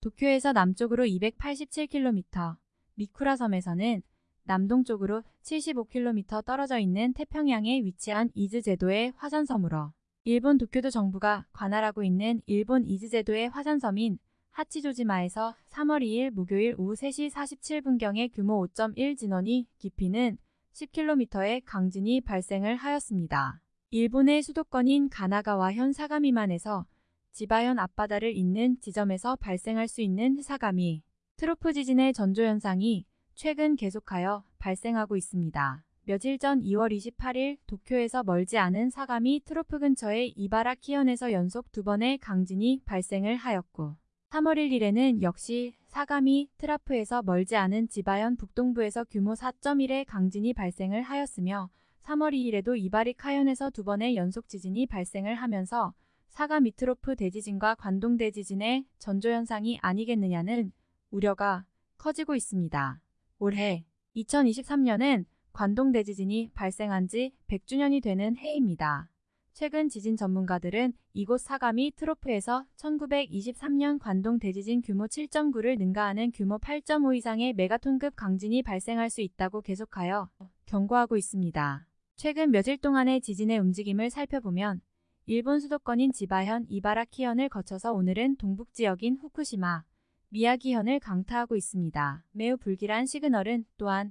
도쿄에서 남쪽으로 287km, 미쿠라 섬에서는 남동쪽으로 75km 떨어져 있는 태평양에 위치한 이즈 제도의 화산섬으로 일본 도쿄도 정부가 관할하고 있는 일본 이즈 제도의 화산섬인 하치조지마에서 3월 2일 목요일 오후 3시 47분경에 규모 5.1 진원의 깊이는 10km의 강진이 발생을 하였습니다. 일본의 수도권인 가나가와 현 사가미만에서 지바현 앞바다를 잇는 지점에서 발생할 수 있는 사가미 trough 지진의 전조 현상이 최근 계속하여 발생하고 있습니다. 며칠 전 2월 28일 도쿄에서 멀지 않은 사가미 trough 근처의 이바라키현에서 연속 두 번의 강진이 발생을 하였고 3월 1일에는 역시 사가미 trough에서 멀지 않은 지바현 북동부에서 규모 4.1의 강진이 발생을 하였으며 3월 2일에도 이바라키현에서 두 번의 연속 지진이 발생을 하면서 사가미 트로프 대지진과 관동 대지진의 전조현상이 아니겠느냐는 우려가 커지고 있습니다. 올해 2023년은 관동 대지진이 발생한 지 100주년이 되는 해입니다. 최근 지진 전문가들은 이곳 사가미 트로프에서 1923년 관동 대지진 규모 7.9를 능가하는 규모 8.5 이상의 메가톤급 강진이 발생할 수 있다고 계속하여 경고하고 있습니다. 최근 며칠 동안의 지진의 움직임을 살펴보면 일본 수도권인 지바현 이바라키현을 거쳐서 오늘은 동북지역인 후쿠시마, 미야기현을 강타하고 있습니다. 매우 불길한 시그널은 또한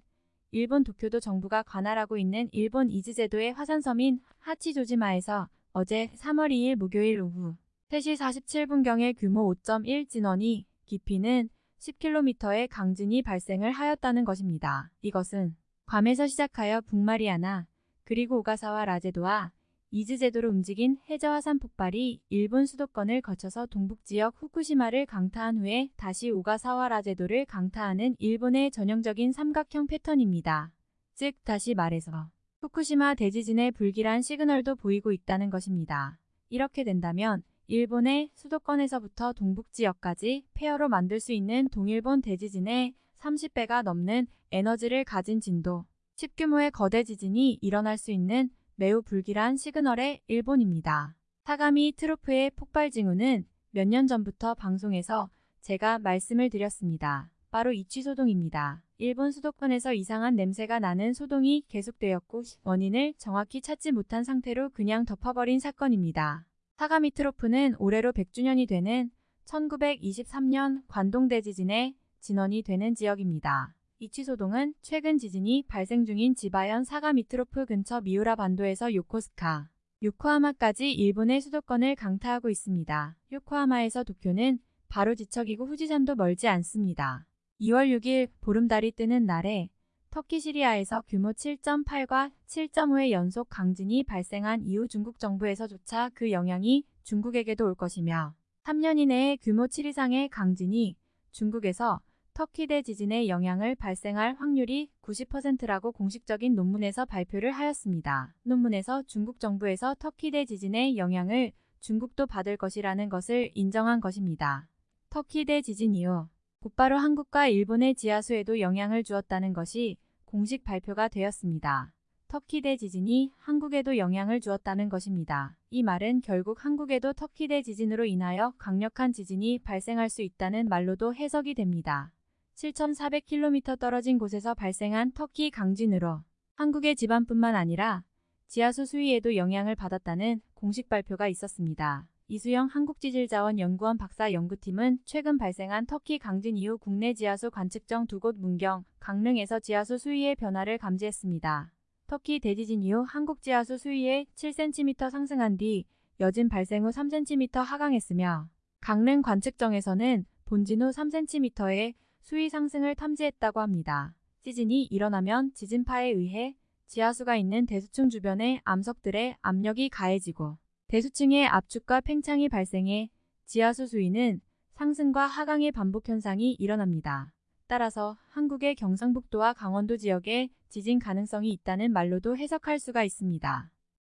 일본 도쿄도 정부가 관할하고 있는 일본 이즈제도의 화산섬인 하치조지마에서 어제 3월 2일 목요일 오후 3시 47분경에 규모 5.1 진원이 깊이는 10km의 강진이 발생을 하였다는 것입니다. 이것은 괌에서 시작하여 북마리아나 그리고 오가사와라 제도와 이즈 제도로 움직인 해저화산 폭발이 일본 수도권을 거쳐서 동북지역 후쿠시마를 강타한 후에 다시 오가사와라 제도를 강타하는 일본의 전형적인 삼각형 패턴입니다. 즉 다시 말해서 후쿠시마 대지진의 불길한 시그널도 보이고 있다는 것입니다. 이렇게 된다면 일본의 수도권에서부터 동북지역까지 폐허로 만들 수 있는 동일본 대지진의 30배가 넘는 에너지를 가진 진도, 10규모의 거대 지진이 일어날 수 있는 매우 불길한 시그널의 일본입니다. 사가미 트로프의 폭발 징후는 몇 년 전부터 방송에서 제가 말씀을 드렸습니다. 바로 이취 소동입니다. 일본 수도권에서 이상한 냄새가 나는 소동이 계속되었고 원인을 정확히 찾지 못한 상태로 그냥 덮어버린 사건입니다. 사가미 트로프는 올해로 100주년이 되는 1923년 관동대지진의 진원이 되는 지역입니다. 이 취소동은 최근 지진이 발생 중인 지바현 사가미트로프 근처 미우라 반도에서 요코스카, 요코하마까지 일본의 수도권을 강타하고 있습니다. 요코하마에서 도쿄는 바로 지척이고 후지산도 멀지 않습니다. 2월 6일 보름달이 뜨는 날에 터키 시리아에서 규모 7.8과 7.5의 연속 강진이 발생한 이후 중국 정부에서조차 그 영향이 중국에게도 올 것이며 3년 이내에 규모 7 이상의 강진이 중국에서 터키 대 지진의 영향을 발생할 확률이 90%라고 공식적인 논문에서 발표를 하였습니다. 논문에서 중국 정부에서 터키 대 지진의 영향을 중국도 받을 것이라는 것을 인정한 것입니다. 터키 대 지진 이후 곧바로 한국과 일본의 지하수에도 영향을 주었다는 것이 공식 발표가 되었습니다. 터키 대 지진이 한국에도 영향을 주었다는 것입니다. 이 말은 결국 한국에도 터키 대 지진으로 인하여 강력한 지진이 발생할 수 있다는 말로도 해석이 됩니다. 7,400km 떨어진 곳에서 발생한 터키 강진으로 한국의 집안뿐만 아니라 지하수 수위에도 영향을 받았다는 공식 발표가 있었습니다. 이수영 한국지질자원연구원 박사 연구팀은 최근 발생한 터키 강진 이후 국내 지하수 관측정 두 곳 문경, 강릉에서 지하수 수위의 변화를 감지했습니다. 터키 대지진 이후 한국 지하수 수위에 7cm 상승한 뒤 여진 발생 후 3cm 하강했으며 강릉 관측정에서는 본진 후 3cm의 수위 상승을 탐지했다고 합니다. 지진이 일어나면 지진파에 의해 지하수가 있는 대수층 주변의 암석들의 압력이 가해지고 대수층의 압축과 팽창이 발생해 지하수 수위는 상승과 하강의 반복 현상이 일어납니다. 따라서 한국의 경상북도와 강원도 지역에 지진 가능성이 있다는 말로도 해석할 수가 있습니다.